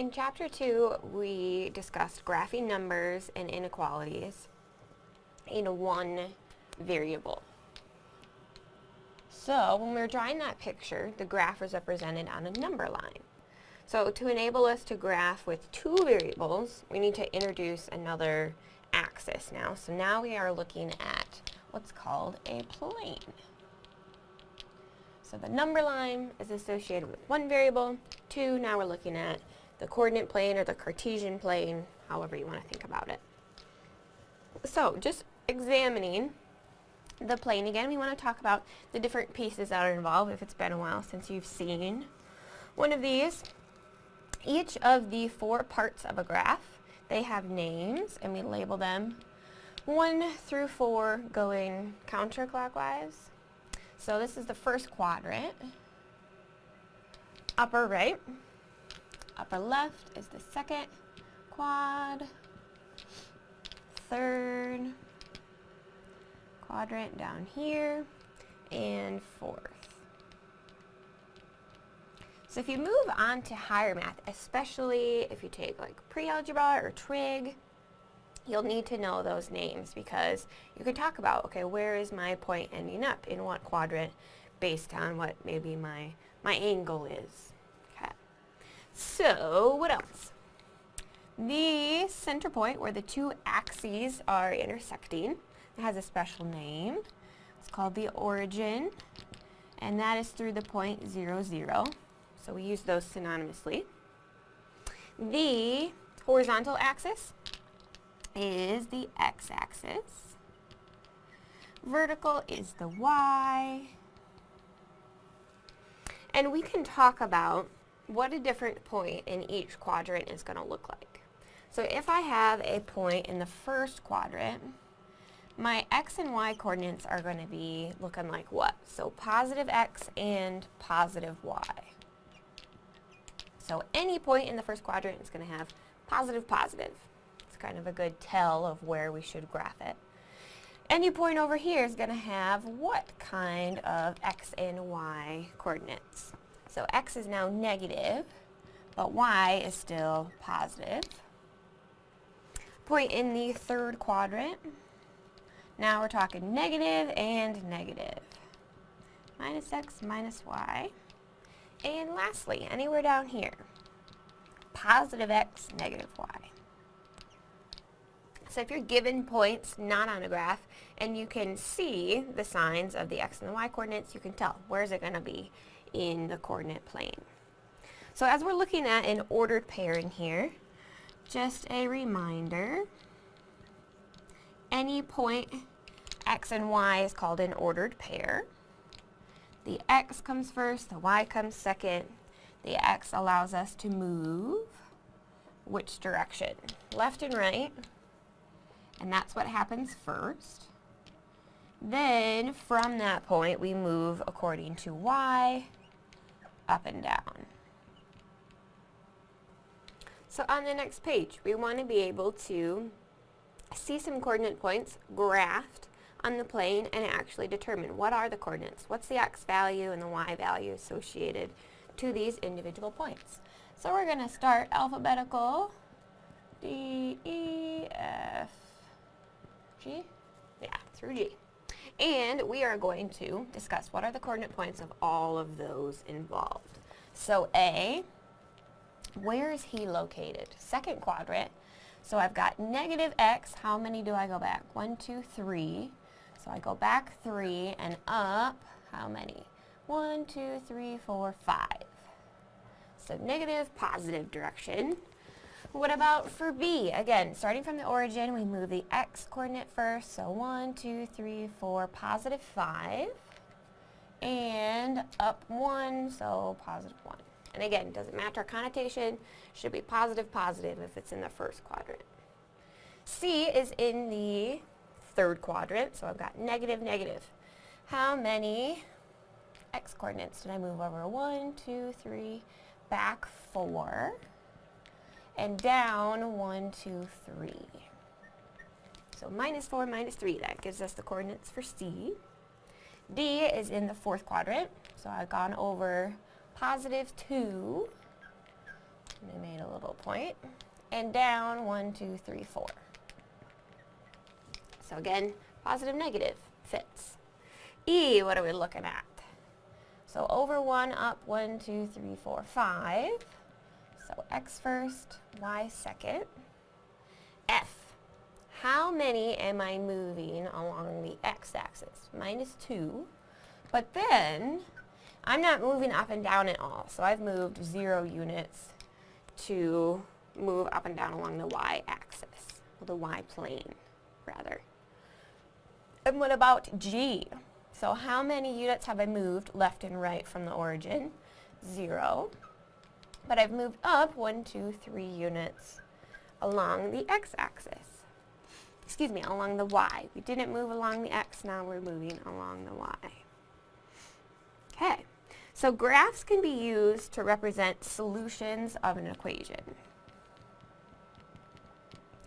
In Chapter 2, we discussed graphing numbers and inequalities in one variable. So when we were drawing that picture, the graph was represented on a number line. So to enable us to graph with two variables, we need to introduce another axis now. So now we are looking at what's called a plane. So the number line is associated with one variable. Two, now we're looking at the coordinate plane or the Cartesian plane, however you want to think about it. So just examining the plane again, we want to talk about the different pieces that are involved if it's been a while since you've seen one of these. Each of the four parts of a graph, they have names and we label them 1 through 4 going counterclockwise. So this is the first quadrant. Upper right. Upper left is the second quad. Third quadrant down here. And fourth. So if you move on to higher math, especially if you take like pre-algebra or trig, you'll need to know those names because you can talk about, okay, where is my point ending up in what quadrant based on what maybe my, my angle is. So what else? The center point where the two axes are intersecting has a special name. It's called the origin and that is through the point 0, 0. So we use those synonymously. The horizontal axis is the x-axis. Vertical is the y. And we can talk about what a different point in each quadrant is going to look like. So if I have a point in the first quadrant, my x and y coordinates are going to be looking like what? So positive x and positive y. So any point in the first quadrant is going to have positive, positive It's kind of a good tell of where we should graph it. Any point over here is going to have what kind of x and y coordinates. So x is now negative, but y is still positive. Point in the third quadrant. Now we're talking negative and negative. Minus x minus y. And lastly, anywhere down here, positive x, negative y. So if you're given points not on a graph and you can see the signs of the x and the y coordinates, you can tell where is it going to be in the coordinate plane. So as we're looking at an ordered pairing here, just a reminder, any point x and y is called an ordered pair. The x comes first, the y comes second. The x allows us to move which direction? Left and right and that's what happens first. Then from that point we move according to y up and down. So on the next page we want to be able to see some coordinate points graphed on the plane and actually determine what are the coordinates, what's the x value and the y value associated to these individual points. So we're going to start alphabetical D, E, F, G? Yeah, through G. And we are going to discuss what are the coordinate points of all of those involved. So A, where is he located? Second quadrant. So I've got negative x. How many do I go back? One, two, three. So I go back three and up, how many? One, two, three, four, five. So negative, positive direction. What about for B? Again, starting from the origin, we move the x coordinate first. So 1, 2, 3, 4, positive 5. And up 1, so positive 1. And again, doesn't matter our connotation, should be positive, positive if it's in the first quadrant. C is in the third quadrant, so I've got negative, negative. How many x coordinates did I move over? 1, 2, 3, back 4 and down one, two, three. So minus 4, minus 3, that gives us the coordinates for C. D is in the fourth quadrant, so I've gone over positive 2, and I made a little point. point, and down 1, 2, 3, 4. So again, positive, negative fits. E, what are we looking at? So over 1, up 1, 2, 3, 4, 5. So x first, y second. F, how many am I moving along the x-axis? Minus 2. But then, I'm not moving up and down at all. So I've moved 0 units to move up and down along the y-axis, or the y-plane, rather. And what about G? So how many units have I moved left and right from the origin? Zero. But I've moved up one, two, three units along the x-axis. Excuse me, along the y. We didn't move along the x, now we're moving along the y. Okay, so graphs can be used to represent solutions of an equation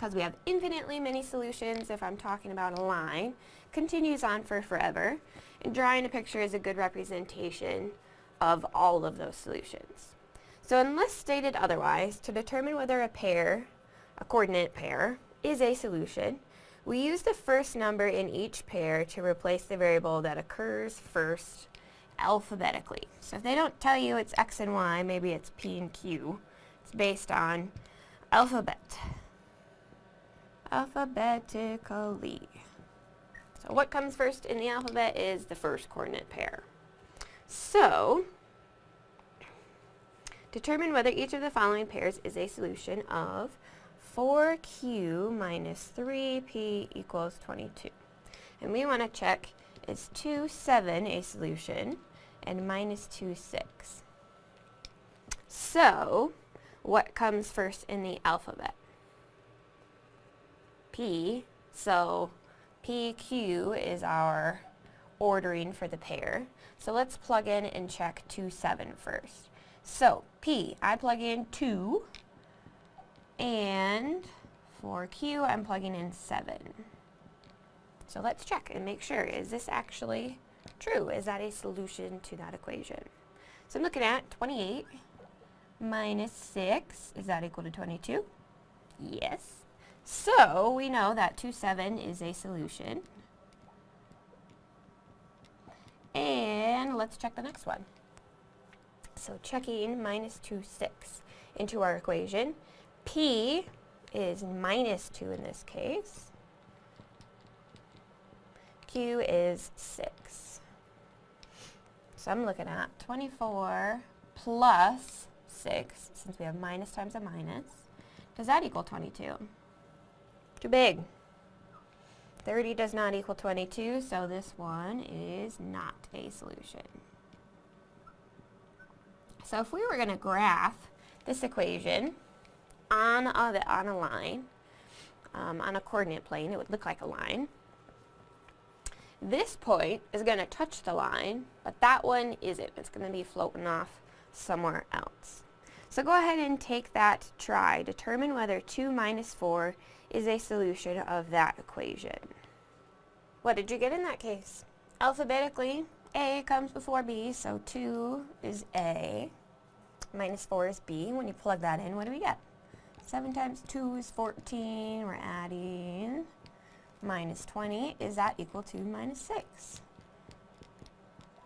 because we have infinitely many solutions if I'm talking about a line, continues on for forever, and drawing a picture is a good representation of all of those solutions. So unless stated otherwise, to determine whether a pair, a coordinate pair, is a solution, we use the first number in each pair to replace the variable that occurs first alphabetically. So if they don't tell you it's x and y, maybe it's p and q. It's based on alphabet alphabetically. So what comes first in the alphabet is the first coordinate pair. So, determine whether each of the following pairs is a solution of 4q minus 3p equals 22. And we want to check is 2, 7 a solution and minus 2, 6. So, what comes first in the alphabet? P, so PQ is our ordering for the pair. So let's plug in and check 2, 7 first. So P, I plug in 2, and for Q, I'm plugging in 7. So let's check and make sure, is this actually true? Is that a solution to that equation? So I'm looking at 28 minus 6, is that equal to 22? Yes. So we know that 2, 7 is a solution. And let's check the next one. So checking minus 2, 6 into our equation. P is minus 2 in this case. Q is 6. So I'm looking at 24 plus 6, since we have minus times a minus. Does that equal 22? Too big. 30 does not equal 22, so this one is not a solution. So if we were going to graph this equation on a, on a line, um, on a coordinate plane, it would look like a line. This point is going to touch the line, but that one isn't. It's going to be floating off somewhere else. So go ahead and take that try. Determine whether 2 minus 4 is a solution of that equation. What did you get in that case? Alphabetically, A comes before B, so 2 is A, minus 4 is B. When you plug that in, what do we get? 7 times 2 is 14, we're adding minus 20. Is that equal to minus 6?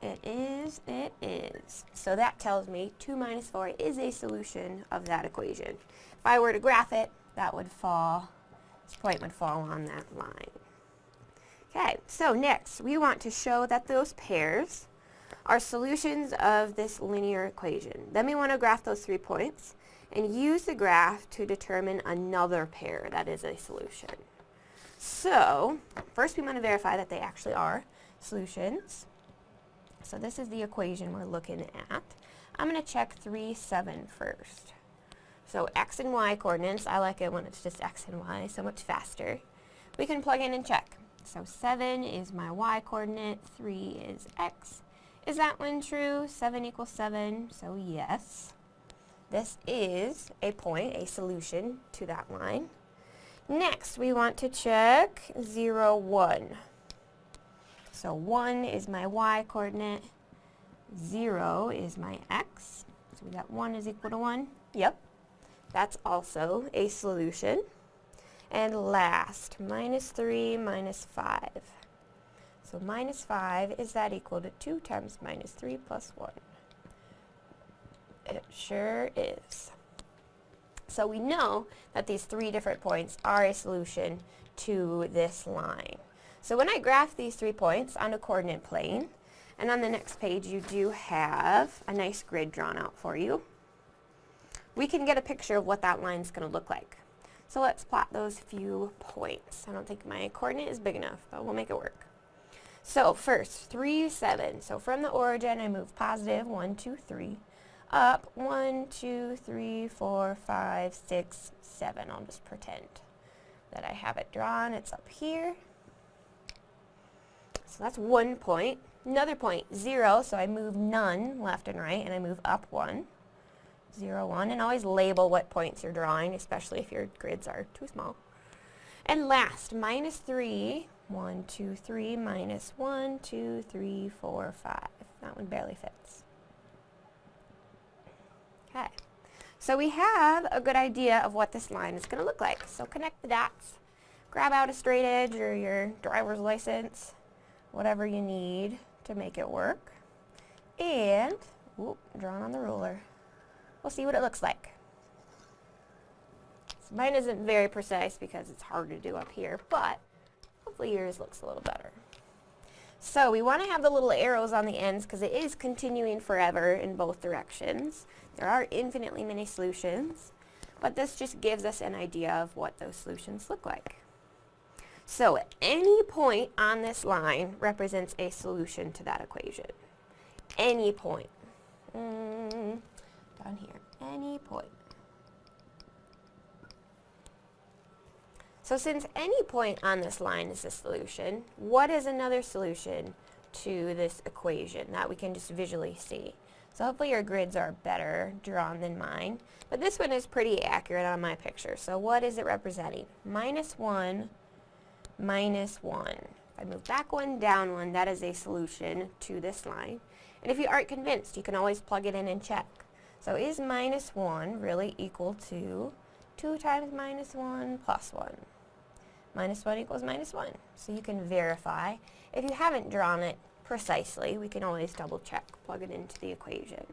It is, it is. So that tells me 2 minus 4 is a solution of that equation. If I were to graph it, that would fall this point would fall on that line. Okay, so next we want to show that those pairs are solutions of this linear equation. Then we want to graph those three points and use the graph to determine another pair that is a solution. So, first we want to verify that they actually are solutions. So this is the equation we're looking at. I'm going to check 3, 7 first. So x and y coordinates, I like it when it's just x and y, so much faster. We can plug in and check. So 7 is my y coordinate, 3 is x. Is that one true? 7 equals 7, so yes. This is a point, a solution to that line. Next, we want to check 0, 1. So 1 is my y coordinate, 0 is my x. So we got 1 is equal to 1. Yep. That's also a solution. And last, minus 3 minus 5. So minus 5, is that equal to 2 times minus 3 plus 1? It sure is. So we know that these three different points are a solution to this line. So when I graph these three points on a coordinate plane, and on the next page you do have a nice grid drawn out for you, we can get a picture of what that line is going to look like. So let's plot those few points. I don't think my coordinate is big enough, but we'll make it work. So first, 3, 7. So from the origin, I move positive 1, 2, 3. Up 1, 2, 3, 4, 5, 6, 7. I'll just pretend that I have it drawn. It's up here. So that's one point. Another point, 0. So I move none left and right, and I move up 1. 0, 1, and always label what points you're drawing, especially if your grids are too small. And last, minus 3, 1, 2, 3, minus 1, 2, 3, 4, 5. That one barely fits. Okay, so we have a good idea of what this line is going to look like. So connect the dots, grab out a straight edge or your driver's license, whatever you need to make it work, and, whoop, drawn on the ruler. We'll see what it looks like. So mine isn't very precise because it's hard to do up here, but hopefully yours looks a little better. So we want to have the little arrows on the ends because it is continuing forever in both directions. There are infinitely many solutions, but this just gives us an idea of what those solutions look like. So any point on this line represents a solution to that equation. Any point. Mm, down here, any point. So since any point on this line is a solution, what is another solution to this equation that we can just visually see? So hopefully your grids are better drawn than mine. But this one is pretty accurate on my picture. So what is it representing? Minus 1, minus 1. If I move back one, down one, that is a solution to this line. And if you aren't convinced, you can always plug it in and check. So is minus 1 really equal to 2 times minus 1 plus 1? Minus 1 equals minus 1. So you can verify. If you haven't drawn it precisely, we can always double check, plug it into the equation.